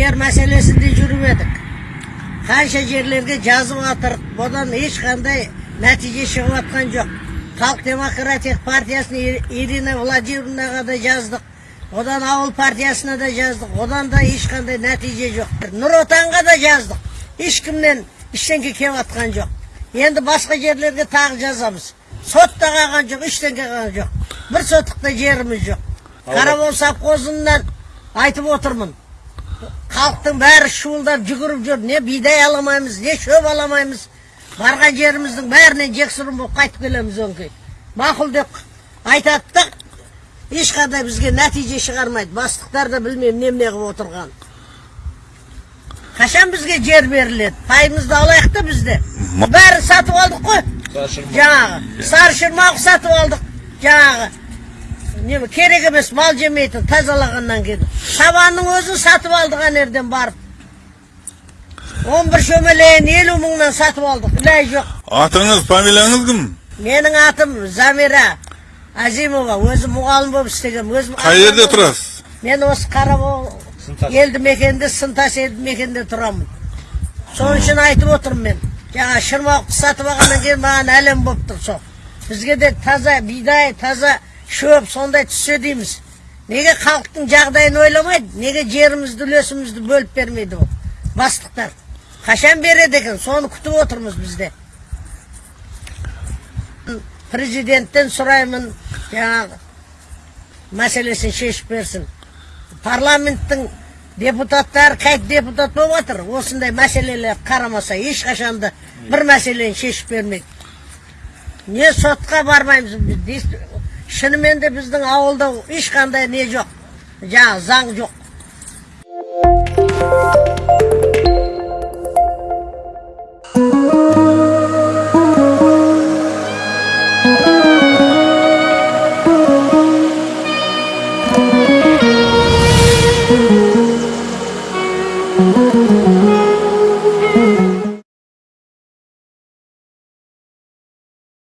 жер мәселесінде жүріп едік қанша жерлерге жазып жатырық одан ешқандай нәтиже шығып жатқан жоқ халық демократиялық партиясына Ир- ирина владимировнаға да жаздық одан ауыл партиясына да жаздық одан да ешқандай нәтиже жоқ нұр отанға да жаздық ешкімнен ештеңке келіп жатқан жоқ енді басқа жерлерге тағы жазамыз сот та қалған жоқ ештеңке қалған жоқ бір сотық та жеріміз жоқ қарабол совхозынан айтып отырмын халықтың бәрі шуылдап жүгіріп жүр не бидай аламаймыз не шөп аламаймыз барған жеріміздің бәрінен жексұрын болып қайтып келеміз өңкей мақұл деп айтады да ешқандай бізге нәтиже шығармайды бастықтар да білмеймін немене қылып отырған қашан бізге жер беріледі пайымызды алайық та бізде бәрін сатып алдық қой жаңағы сары шырмауық сатып алдық жаңағы не керек емес мал жемейтін тазалағаннан кейін. Сабанның өзін сатып алдық ана жерден барып он бір шөмелейін елу мыңнан сатып алдық. Ләй жоқ. Атыңыз, фамилияңыз кім? менің атым замира азимова. Өзім мұғалім болып істегенмін. Өзім Қай жерде тұрасыз? мен осы қарабол елді мекенде сынтас елді мекенде тұрамын. Сол үшін айтып отырмын мен. Жаңа шырмауықты сатып алғаннан кейін маған әлем болып тұр сол. Бізге де таза бидай таза шөп сондай түссе дейміз. Неге халықтың жағдайын ойламайды неге жерімізді үлесімізді бөліп бермейді ол? Бастықтар. Қашан береді екен? Соны күтіп отырмыз бізде. Президенттен сұраймын жаңағы мәселесін шешіп берсін. Парламенттің депутаттары қайт депутат болып жатыр осындай мәселелер қарамаса ешқашан да бір мәселені шешіп бермейді. Не сотқа бармаймыз біз. Шынымен де біздің ауылда ешқандай не жоқ жаңағы заң жоқ.